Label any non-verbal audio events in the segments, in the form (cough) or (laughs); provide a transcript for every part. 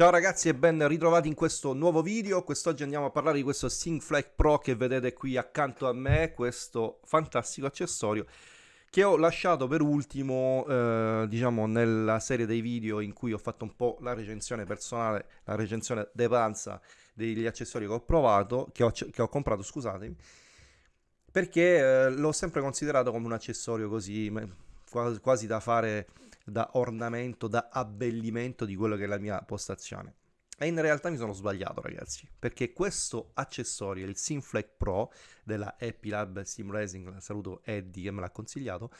Ciao ragazzi e ben ritrovati in questo nuovo video, quest'oggi andiamo a parlare di questo SyncFlag Pro che vedete qui accanto a me, questo fantastico accessorio che ho lasciato per ultimo, eh, diciamo, nella serie dei video in cui ho fatto un po' la recensione personale, la recensione de panza degli accessori che ho provato, che ho, che ho comprato, scusatemi, perché eh, l'ho sempre considerato come un accessorio così, quasi, quasi da fare da ornamento, da abbellimento di quello che è la mia postazione. E in realtà mi sono sbagliato ragazzi, perché questo accessorio, il Simflex Pro della Happy Lab Sim Racing, saluto Eddie che me l'ha consigliato,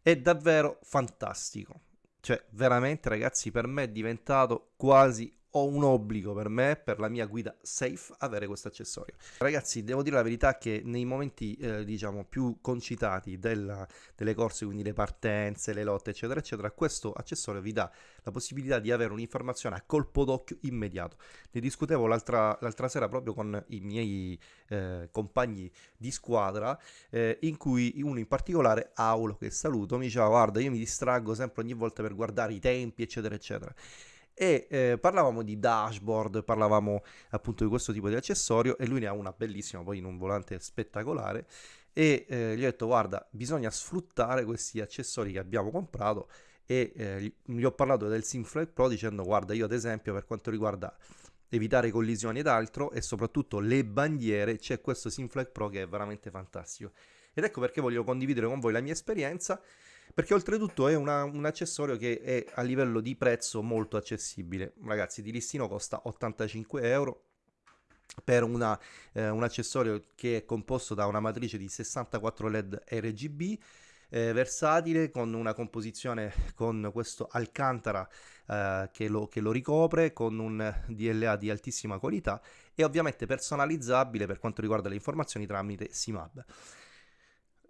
è davvero fantastico. Cioè, veramente ragazzi, per me è diventato quasi ho un obbligo per me, per la mia guida safe, avere questo accessorio. Ragazzi, devo dire la verità che nei momenti, eh, diciamo, più concitati della, delle corse, quindi le partenze, le lotte, eccetera, eccetera, questo accessorio vi dà la possibilità di avere un'informazione a colpo d'occhio immediato. Ne discutevo l'altra, sera proprio con i miei eh, compagni di squadra, eh, in cui uno in particolare, Aulo, che saluto, mi diceva, guarda, io mi distraggo sempre ogni volta per guardare i tempi, eccetera, eccetera e eh, parlavamo di dashboard, parlavamo appunto di questo tipo di accessorio e lui ne ha una bellissima, poi in un volante spettacolare e eh, gli ho detto guarda bisogna sfruttare questi accessori che abbiamo comprato e eh, gli ho parlato del Simflex Pro dicendo guarda io ad esempio per quanto riguarda evitare collisioni ed altro e soprattutto le bandiere c'è questo Simflex Pro che è veramente fantastico. Ed ecco perché voglio condividere con voi la mia esperienza perché oltretutto è una, un accessorio che è a livello di prezzo molto accessibile. Ragazzi, di listino costa 85 euro per una, eh, un accessorio che è composto da una matrice di 64 LED RGB eh, versatile con una composizione con questo alcantara eh, che, lo, che, lo, ricopre con un DLA di altissima qualità e ovviamente personalizzabile per quanto riguarda le informazioni tramite SIMAB.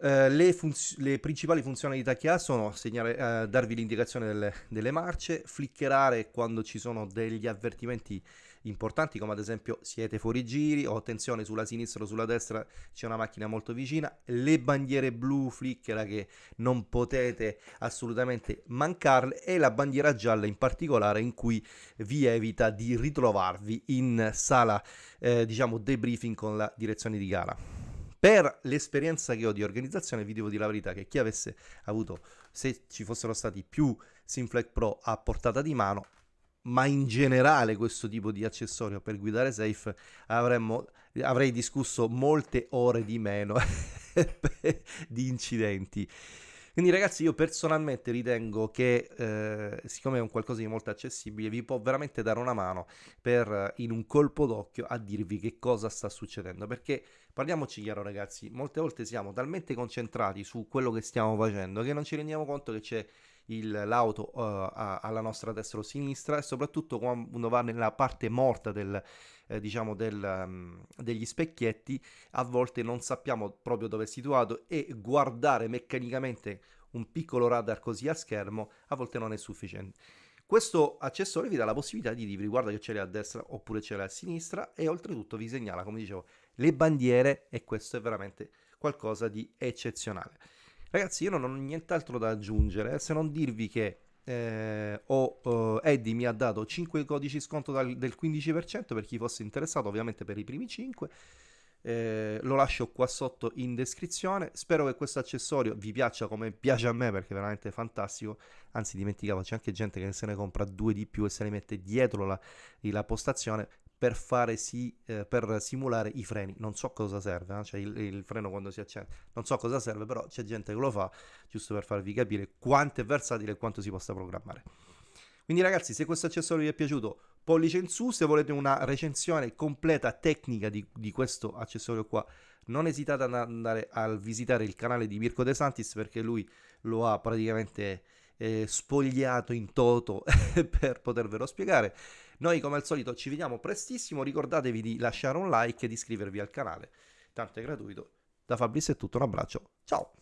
Uh, le, le, principali funzionalità che ha sono segnare, uh, darvi l'indicazione delle, delle, marce, flickerare quando ci sono degli avvertimenti importanti come ad esempio siete fuori giri o attenzione sulla sinistra o sulla destra c'è una macchina molto vicina, le bandiere blu flickera che non potete assolutamente mancarle e la bandiera gialla in particolare in cui vi evita di ritrovarvi in sala eh, diciamo debriefing con la direzione di gara. Per l'esperienza che ho di organizzazione vi devo dire la verità che chi avesse avuto, se ci fossero stati più Simflex Pro a portata di mano, ma in generale questo tipo di accessorio per guidare safe avremmo, avrei discusso molte ore di meno (laughs) di incidenti. Quindi ragazzi io personalmente ritengo che eh, siccome è un qualcosa di molto accessibile vi può veramente dare una mano per in un colpo d'occhio a dirvi che cosa sta succedendo. Perché parliamoci chiaro ragazzi molte volte siamo talmente concentrati su quello che stiamo facendo che non ci rendiamo conto che c'è l'auto uh, alla nostra destra o sinistra e soprattutto quando va nella parte morta del, eh, diciamo del, um, degli specchietti a volte non sappiamo proprio dove è situato e guardare meccanicamente un piccolo radar così a schermo a volte non è sufficiente. Questo accessorio vi dà la possibilità di dirvi guarda che ce l'hai a destra oppure ce l'hai a sinistra e oltretutto vi segnala, come dicevo, le bandiere e questo è veramente qualcosa di eccezionale. Ragazzi, io non ho nient'altro da aggiungere se non dirvi che eh, ho, uh, Eddie mi ha dato 5 codici sconto dal, del 15% per chi fosse interessato, ovviamente per i primi 5. Eh, lo lascio qua sotto in descrizione. Spero che questo accessorio vi piaccia come piace a me perché è veramente fantastico. Anzi, dimenticavo, c'è anche gente che se ne compra due di più e se ne mette dietro la, la postazione per, fare sì, eh, per simulare i freni. Non so cosa serve, eh? cioè il, il, freno quando si accende, non so cosa serve, però c'è gente che lo fa, giusto per farvi capire quanto è versatile e quanto si possa programmare. Quindi ragazzi, se questo accessorio vi è piaciuto, pollice in su, se volete una recensione completa tecnica di, di questo accessorio qua, non esitate ad andare a visitare il canale di Mirko De Santis perché lui lo ha praticamente eh, spogliato in toto (laughs) per potervelo spiegare. Noi come al solito ci vediamo prestissimo, ricordatevi di lasciare un like e di iscrivervi al canale, tanto è gratuito. Da Fabrizio è tutto, un abbraccio, ciao!